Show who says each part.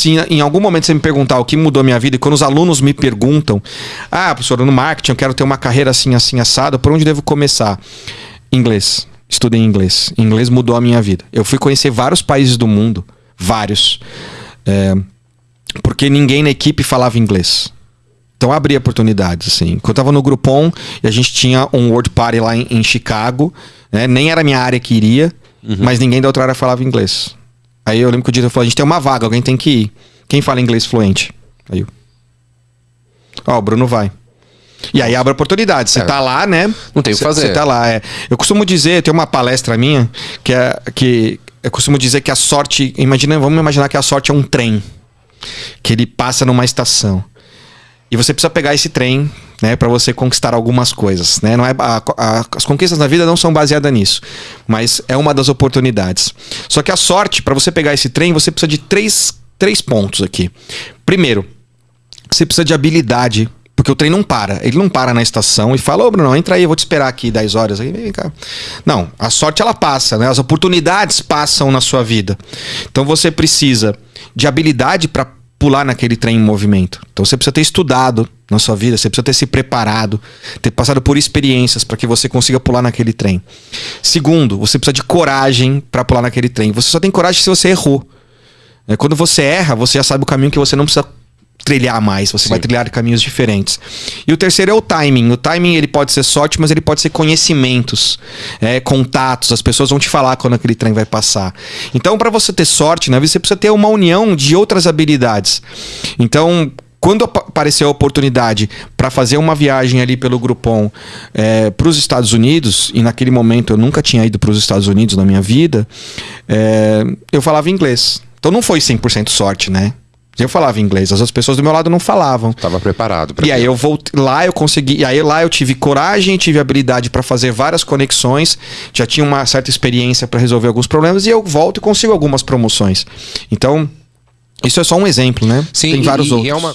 Speaker 1: se em algum momento você me perguntar o que mudou a minha vida, e quando os alunos me perguntam, ah, professor, no marketing eu quero ter uma carreira assim, assim, assada, por onde devo começar? Inglês. Estudei inglês. Inglês mudou a minha vida. Eu fui conhecer vários países do mundo, vários, é, porque ninguém na equipe falava inglês. Então abri oportunidades, assim. Quando eu tava no Groupon e a gente tinha um World Party lá em, em Chicago, né? nem era a minha área que iria, uhum. mas ninguém da outra área falava inglês. Aí eu lembro que o diretor falou: a gente tem uma vaga, alguém tem que ir. Quem fala inglês fluente? Aí eu. Ó, oh, o Bruno vai. E aí abre oportunidade. Você é. tá lá, né?
Speaker 2: Não tem o que fazer.
Speaker 1: Você tá lá, é. Eu costumo dizer, tem uma palestra minha que é que eu costumo dizer que a sorte, imagina, vamos imaginar que a sorte é um trem que ele passa numa estação. E você precisa pegar esse trem, né, para você conquistar algumas coisas, né? Não é a, a, as conquistas na vida não são baseadas nisso, mas é uma das oportunidades. Só que a sorte, para você pegar esse trem, você precisa de três, três pontos aqui. Primeiro, você precisa de habilidade porque o trem não para. Ele não para na estação e fala, ô Bruno, entra aí, eu vou te esperar aqui 10 horas. Aí, vem cá. Não, a sorte ela passa, né? As oportunidades passam na sua vida. Então você precisa de habilidade para pular naquele trem em movimento. Então você precisa ter estudado na sua vida, você precisa ter se preparado, ter passado por experiências para que você consiga pular naquele trem. Segundo, você precisa de coragem para pular naquele trem. Você só tem coragem se você errou. É, quando você erra, você já sabe o caminho que você não precisa trilhar mais, você Sim. vai trilhar caminhos diferentes. E o terceiro é o timing. O timing ele pode ser sorte, mas ele pode ser conhecimentos, é, contatos. As pessoas vão te falar quando aquele trem vai passar. Então, para você ter sorte, né, você precisa ter uma união de outras habilidades. Então, quando apareceu a oportunidade para fazer uma viagem ali pelo Groupon é, para os Estados Unidos, e naquele momento eu nunca tinha ido para os Estados Unidos na minha vida, é, eu falava inglês. Então não foi 100% sorte, né? Eu falava inglês, as outras pessoas do meu lado não falavam.
Speaker 2: Tava preparado.
Speaker 1: E aí eu voltei lá, eu consegui. E aí lá eu tive coragem, tive habilidade para fazer várias conexões, já tinha uma certa experiência para resolver alguns problemas e eu volto e consigo algumas promoções. Então isso é só um exemplo, né?
Speaker 2: Sim. Tem vários e, outros. E é uma